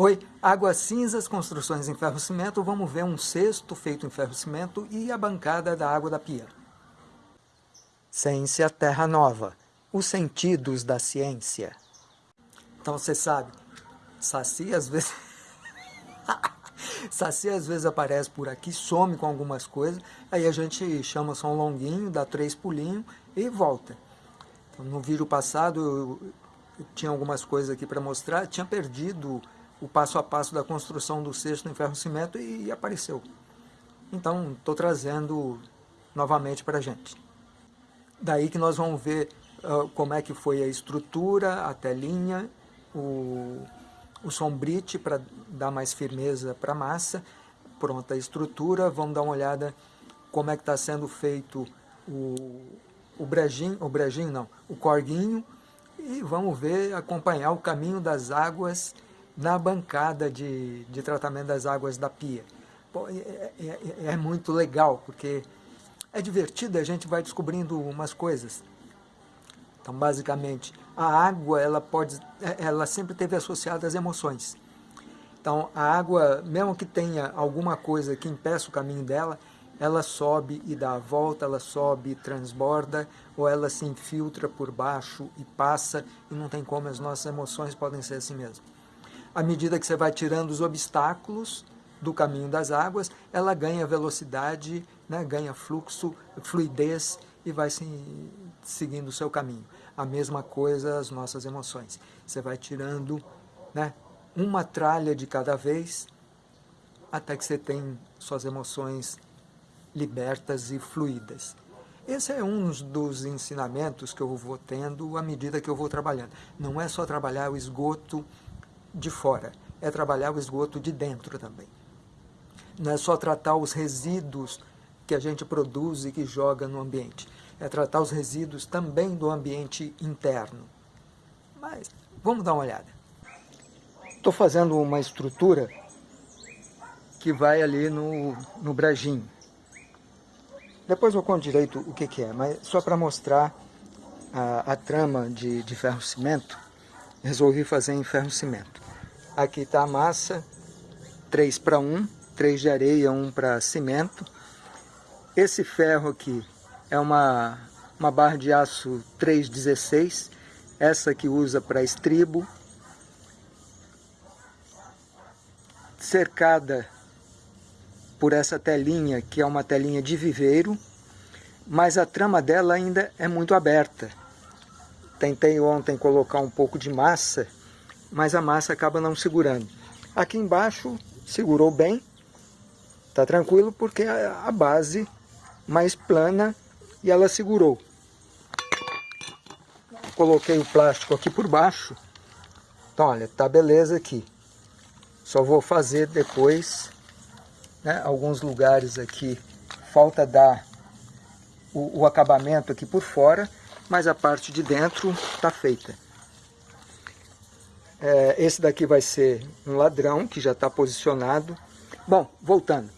Oi, Águas Cinzas, construções em ferro-cimento, vamos ver um cesto feito em ferro-cimento e a bancada da água da pia. Ciência Terra Nova, os sentidos da ciência. Então você sabe, Saci às vezes... Saci às vezes aparece por aqui, some com algumas coisas, aí a gente chama só um longuinho, dá três pulinhos e volta. Então, no vídeo passado eu, eu tinha algumas coisas aqui para mostrar, tinha perdido o passo a passo da construção do cesto em ferro-cimento e, e apareceu. Então, estou trazendo novamente para a gente. Daí que nós vamos ver uh, como é que foi a estrutura, a telinha, o, o sombrite para dar mais firmeza para a massa. Pronta a estrutura, vamos dar uma olhada como é que está sendo feito o, o brejinho, o brejinho não, o corguinho, e vamos ver, acompanhar o caminho das águas na bancada de, de tratamento das águas da pia. Pô, é, é, é, é, muito legal, porque é divertido, a gente vai descobrindo umas coisas. Então, basicamente, a água, ela, pode, é, ela sempre teve associada às emoções. Então, a água, mesmo que tenha alguma coisa que impeça o caminho dela, ela sobe e dá a volta, ela sobe e transborda, ou ela se infiltra por baixo e passa, e não tem como, as nossas emoções podem ser assim mesmo à medida que você vai tirando os obstáculos do caminho das águas, ela ganha velocidade, né, ganha fluxo, fluidez e vai se, seguindo o seu caminho. A mesma coisa as nossas emoções. Você vai tirando né, uma tralha de cada vez até que você tem suas emoções libertas e fluídas. Esse é um dos ensinamentos que eu vou tendo à medida que eu vou trabalhando. Não é só trabalhar o esgoto de fora, é trabalhar o esgoto de dentro também. Não é só tratar os resíduos que a gente produz e que joga no ambiente, é tratar os resíduos também do ambiente interno. Mas vamos dar uma olhada. Estou fazendo uma estrutura que vai ali no, no brejinho. Depois eu conto direito o que, que é, mas só para mostrar a, a trama de, de ferro-cimento, resolvi fazer em ferro-cimento. Aqui está a massa, 3 para 1, 3 de areia, 1 para cimento. Esse ferro aqui é uma, uma barra de aço 316, essa que usa para estribo. Cercada por essa telinha, que é uma telinha de viveiro, mas a trama dela ainda é muito aberta. Tentei ontem colocar um pouco de massa mas a massa acaba não segurando. Aqui embaixo segurou bem, tá tranquilo porque a base mais plana e ela segurou. Coloquei o plástico aqui por baixo, então olha, tá beleza aqui. Só vou fazer depois, né, alguns lugares aqui, falta dar o, o acabamento aqui por fora, mas a parte de dentro está feita. É, esse daqui vai ser um ladrão, que já está posicionado. Bom, voltando.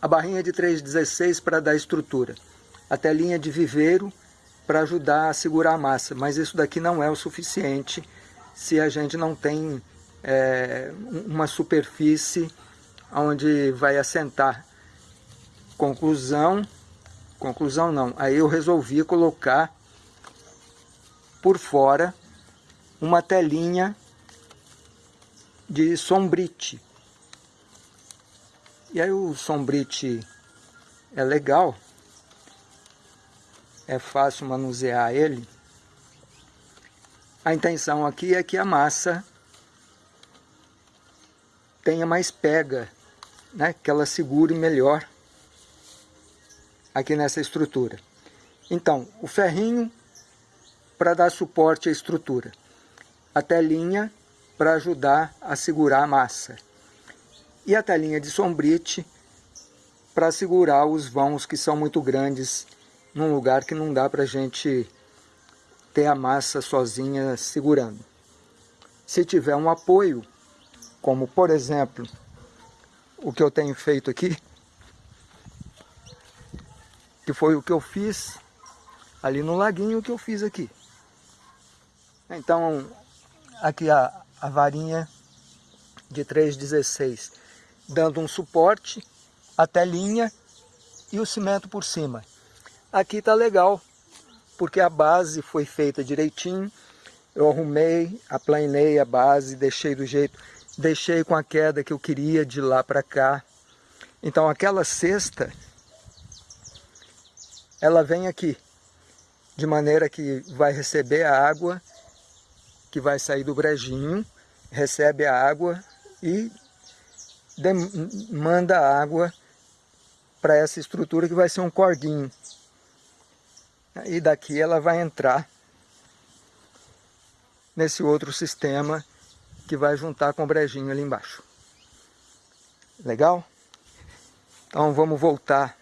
A barrinha de 3,16 para dar estrutura. A telinha de viveiro para ajudar a segurar a massa. Mas isso daqui não é o suficiente se a gente não tem é, uma superfície onde vai assentar. Conclusão, conclusão não. Aí eu resolvi colocar por fora uma telinha de sombrite. E aí o sombrite é legal, é fácil manusear ele. A intenção aqui é que a massa tenha mais pega, né? que ela segure melhor aqui nessa estrutura. Então, o ferrinho para dar suporte à estrutura. A telinha para ajudar a segurar a massa. E a telinha de sombrite para segurar os vãos que são muito grandes num lugar que não dá para a gente ter a massa sozinha segurando. Se tiver um apoio, como por exemplo o que eu tenho feito aqui, que foi o que eu fiz ali no laguinho que eu fiz aqui. Então, aqui a, a varinha de 3,16, dando um suporte, a telinha e o cimento por cima. Aqui tá legal, porque a base foi feita direitinho, eu arrumei, aplanei a base, deixei do jeito, deixei com a queda que eu queria de lá para cá. Então aquela cesta, ela vem aqui, de maneira que vai receber a água que vai sair do brejinho, recebe a água e manda a água para essa estrutura que vai ser um corguinho. E daqui ela vai entrar nesse outro sistema que vai juntar com o brejinho ali embaixo. Legal? Então vamos voltar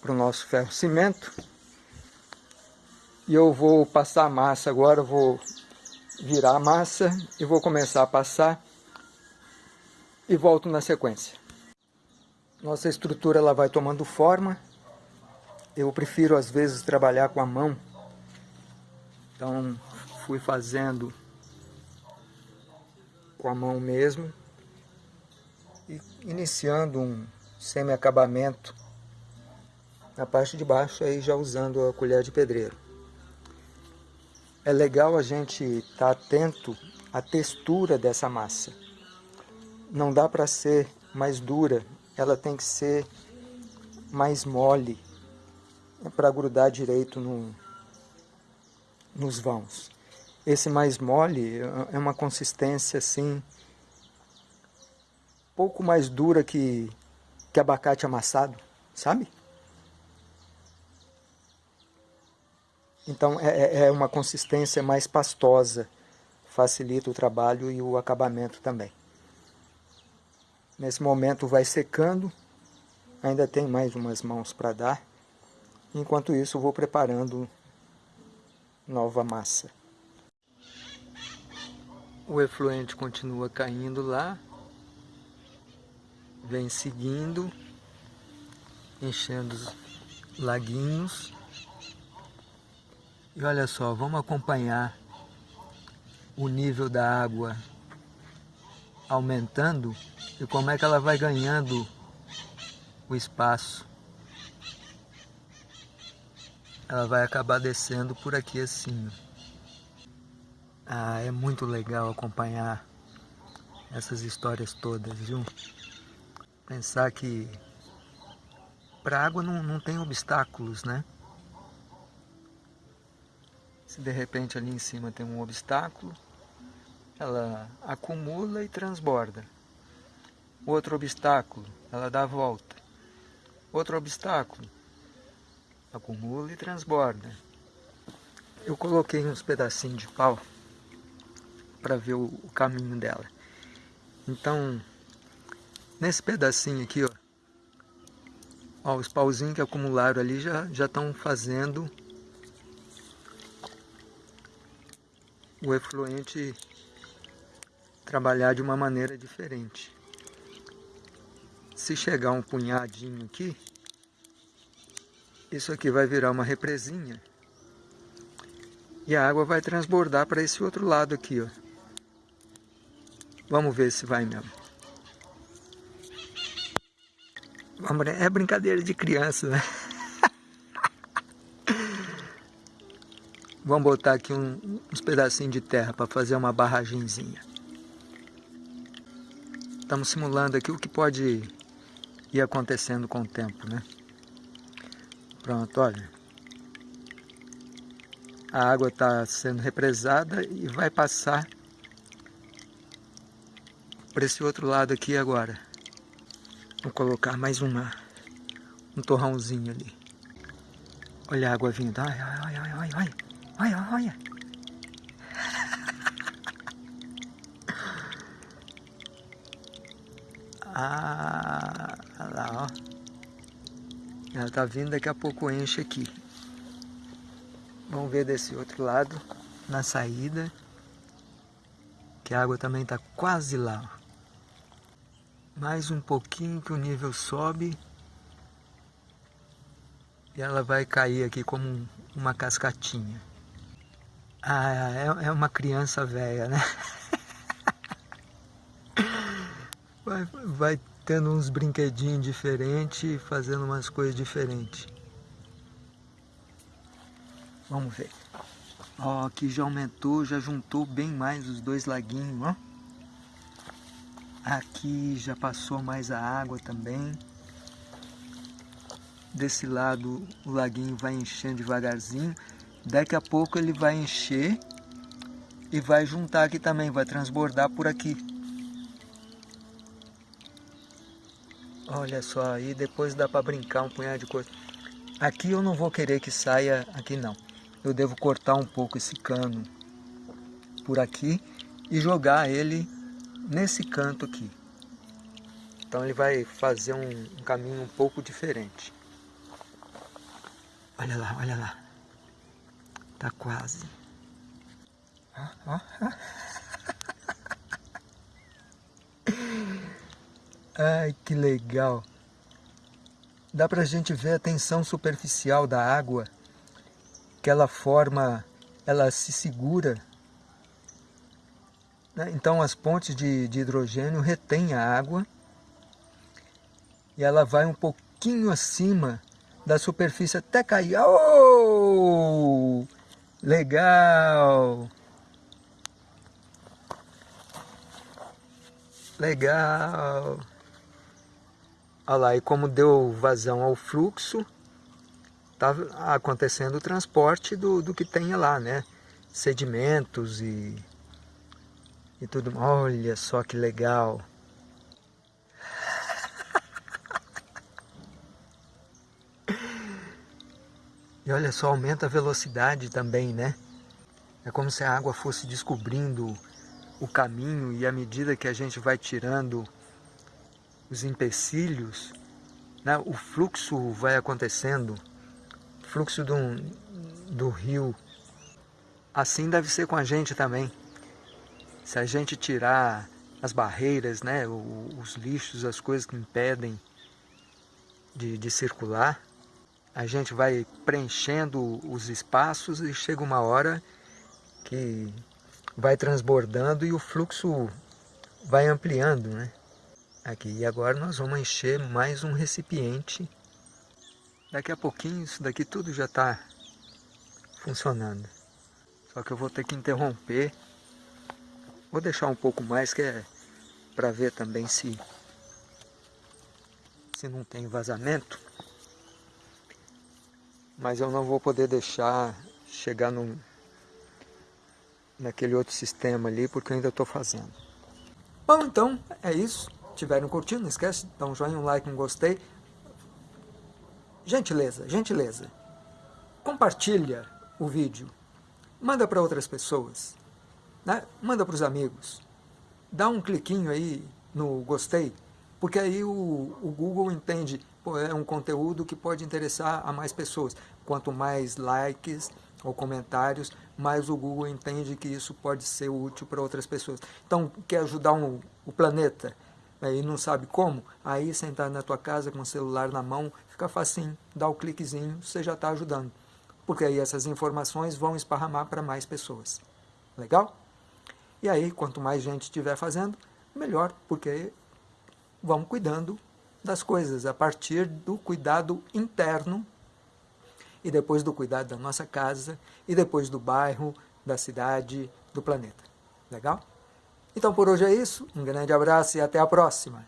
para o nosso ferro cimento. E eu vou passar a massa agora, vou virar a massa e vou começar a passar e volto na sequência. Nossa estrutura ela vai tomando forma. Eu prefiro às vezes trabalhar com a mão. Então fui fazendo com a mão mesmo e iniciando um semi-acabamento na parte de baixo aí já usando a colher de pedreiro é legal a gente estar tá atento à textura dessa massa. Não dá para ser mais dura, ela tem que ser mais mole para grudar direito no, nos vãos. Esse mais mole é uma consistência assim, pouco mais dura que, que abacate amassado, sabe? Então é, é, é uma consistência mais pastosa, facilita o trabalho e o acabamento também. Nesse momento vai secando, ainda tem mais umas mãos para dar. Enquanto isso vou preparando nova massa. O efluente continua caindo lá, vem seguindo, enchendo os laguinhos. E olha só, vamos acompanhar o nível da água aumentando e como é que ela vai ganhando o espaço. Ela vai acabar descendo por aqui assim. Ah, é muito legal acompanhar essas histórias todas, viu? Pensar que para a água não, não tem obstáculos, né? Se de repente ali em cima tem um obstáculo, ela acumula e transborda. Outro obstáculo, ela dá a volta. Outro obstáculo, acumula e transborda. Eu coloquei uns pedacinhos de pau para ver o, caminho dela. Então, nesse pedacinho aqui, ó, ó os pauzinhos que acumularam ali já já estão fazendo o efluente trabalhar de uma maneira diferente. Se chegar um punhadinho aqui, isso aqui vai virar uma represinha e a água vai transbordar para esse outro lado aqui, ó. Vamos ver se vai mesmo. É brincadeira de criança, né? Vamos botar aqui um, uns pedacinhos de terra para fazer uma barragenzinha. Estamos simulando aqui o que pode ir acontecendo com o tempo, né? Pronto, olha. A água está sendo represada e vai passar para esse outro lado aqui agora. Vou colocar mais uma, um torrãozinho ali. Olha a água vindo. Ai, ai, ai, ai, ai. Olha, olha. Ah, lá, ó. Ela tá vindo, daqui a pouco enche aqui. Vamos ver desse outro lado, na saída. Que a água também tá quase lá. Mais um pouquinho que o nível sobe. E ela vai cair aqui como uma cascatinha. Ah, é, é uma criança velha, né? vai, vai tendo uns brinquedinhos diferentes, fazendo umas coisas diferentes. Vamos ver. Ó, aqui já aumentou, já juntou bem mais os dois laguinhos, ó. Aqui já passou mais a água também. Desse lado o laguinho vai enchendo devagarzinho. Daqui a pouco ele vai encher e vai juntar aqui também, vai transbordar por aqui. Olha só, aí depois dá para brincar um punhado de coisa. Aqui eu não vou querer que saia aqui não. Eu devo cortar um pouco esse cano por aqui e jogar ele nesse canto aqui. Então ele vai fazer um, um caminho um pouco diferente. Olha lá, olha lá. Tá quase. Ai, que legal! Dá pra gente ver a tensão superficial da água, que ela forma, ela se segura. Né? Então as pontes de, de hidrogênio retêm a água e ela vai um pouquinho acima da superfície até cair. Oh! Legal! Legal! Olha lá, e como deu vazão ao fluxo, está acontecendo o transporte do, do que tem lá, né? Sedimentos e, e tudo. Olha só que legal! E olha só, aumenta a velocidade também, né? É como se a água fosse descobrindo o caminho e à medida que a gente vai tirando os empecilhos, né, o fluxo vai acontecendo, fluxo do, do rio. Assim deve ser com a gente também. Se a gente tirar as barreiras, né, os lixos, as coisas que impedem de, de circular, a gente vai preenchendo os espaços e chega uma hora que vai transbordando e o fluxo vai ampliando, né? Aqui, e agora nós vamos encher mais um recipiente. Daqui a pouquinho isso daqui tudo já está funcionando. Só que eu vou ter que interromper. Vou deixar um pouco mais que é para ver também se se não tem vazamento. Mas eu não vou poder deixar chegar no, naquele outro sistema ali porque eu ainda estou fazendo. Bom, então é isso estiverem curtindo, não esquece dar um joinha, um like, um gostei. Gentileza, gentileza. Compartilha o vídeo. Manda para outras pessoas. Né? Manda para os amigos. Dá um cliquinho aí no gostei, porque aí o, o Google entende, é um conteúdo que pode interessar a mais pessoas. Quanto mais likes ou comentários, mais o Google entende que isso pode ser útil para outras pessoas. Então, quer ajudar um, o planeta? e não sabe como, aí sentado na tua casa com o celular na mão, fica facinho, dá o cliquezinho, você já está ajudando. Porque aí essas informações vão esparramar para mais pessoas. Legal? E aí, quanto mais gente estiver fazendo, melhor, porque vamos cuidando das coisas a partir do cuidado interno e depois do cuidado da nossa casa e depois do bairro, da cidade, do planeta. Legal? Então por hoje é isso, um grande abraço e até a próxima!